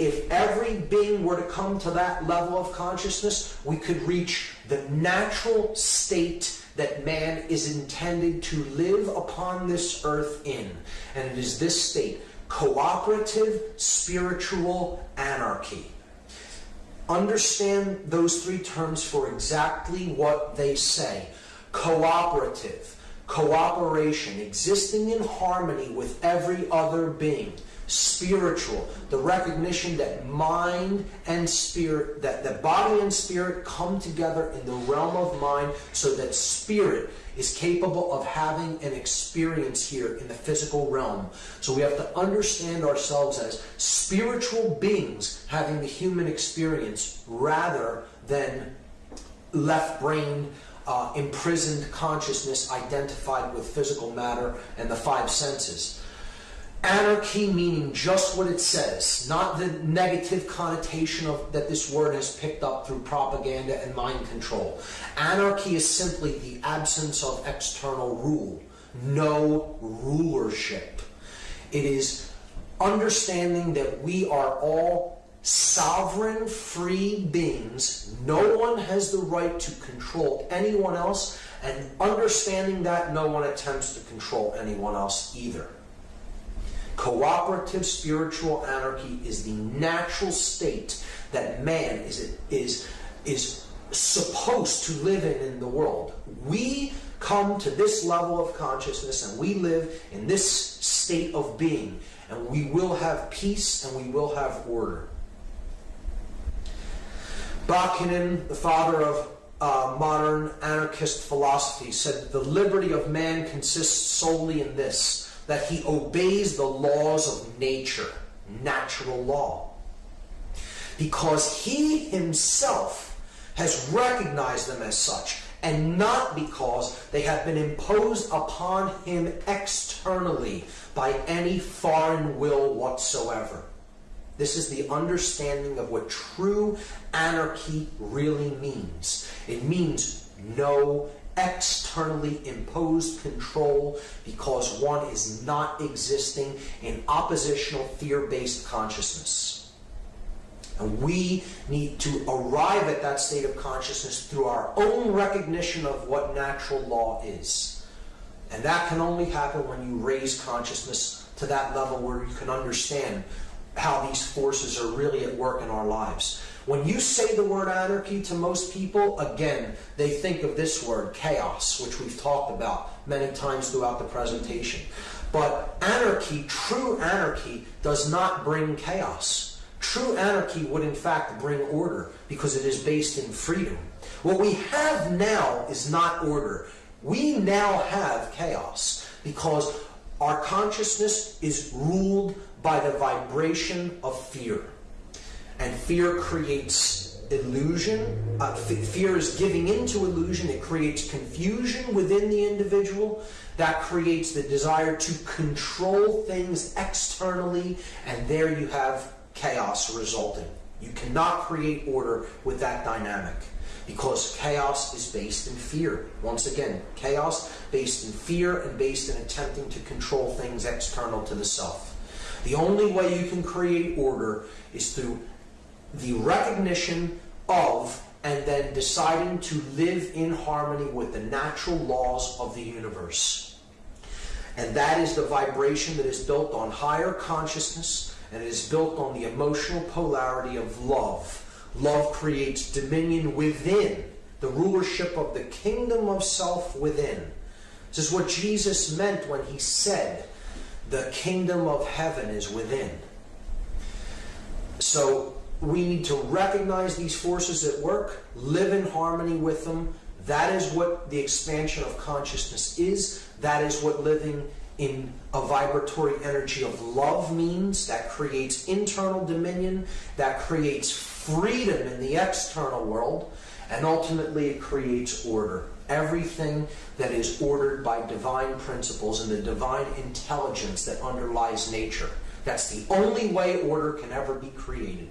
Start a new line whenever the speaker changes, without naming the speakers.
if every being were to come to that level of consciousness, we could reach the natural state that man is intended to live upon this earth in. And it is this state cooperative spiritual anarchy. Understand those three terms for exactly what they say cooperative, cooperation, existing in harmony with every other being spiritual, the recognition that mind and spirit, that the body and spirit come together in the realm of mind so that spirit is capable of having an experience here in the physical realm. So we have to understand ourselves as spiritual beings having the human experience rather than left-brained uh, imprisoned consciousness identified with physical matter and the five senses. Anarchy meaning just what it says, not the negative connotation of that this word has picked up through propaganda and mind control. Anarchy is simply the absence of external rule, no rulership. It is understanding that we are all sovereign, free beings. No one has the right to control anyone else, and understanding that no one attempts to control anyone else either. Cooperative spiritual anarchy is the natural state that man is, is, is supposed to live in in the world. We come to this level of consciousness and we live in this state of being and we will have peace and we will have order. Bakunin, the father of uh, modern anarchist philosophy, said the liberty of man consists solely in this that he obeys the laws of nature, natural law. Because he himself has recognized them as such, and not because they have been imposed upon him externally by any foreign will whatsoever. This is the understanding of what true anarchy really means. It means no externally imposed control because one is not existing in oppositional fear-based consciousness. And we need to arrive at that state of consciousness through our own recognition of what natural law is. And that can only happen when you raise consciousness to that level where you can understand how these forces are really at work in our lives. When you say the word anarchy to most people, again, they think of this word, chaos, which we've talked about many times throughout the presentation. But anarchy, true anarchy, does not bring chaos. True anarchy would in fact bring order because it is based in freedom. What we have now is not order. We now have chaos because our consciousness is ruled by the vibration of fear. And fear creates illusion. Uh, fear is giving into illusion. It creates confusion within the individual. That creates the desire to control things externally. And there you have chaos resulting. You cannot create order with that dynamic because chaos is based in fear. Once again, chaos based in fear and based in attempting to control things external to the self. The only way you can create order is through the recognition of and then deciding to live in harmony with the natural laws of the universe. And that is the vibration that is built on higher consciousness and it is built on the emotional polarity of love. Love creates dominion within, the rulership of the kingdom of self within. This is what Jesus meant when he said, the kingdom of heaven is within. So we need to recognize these forces at work, live in harmony with them. That is what the expansion of consciousness is. That is what living in a vibratory energy of love means. That creates internal dominion. That creates freedom in the external world. And ultimately, it creates order. Everything that is ordered by divine principles and the divine intelligence that underlies nature. That's the only way order can ever be created.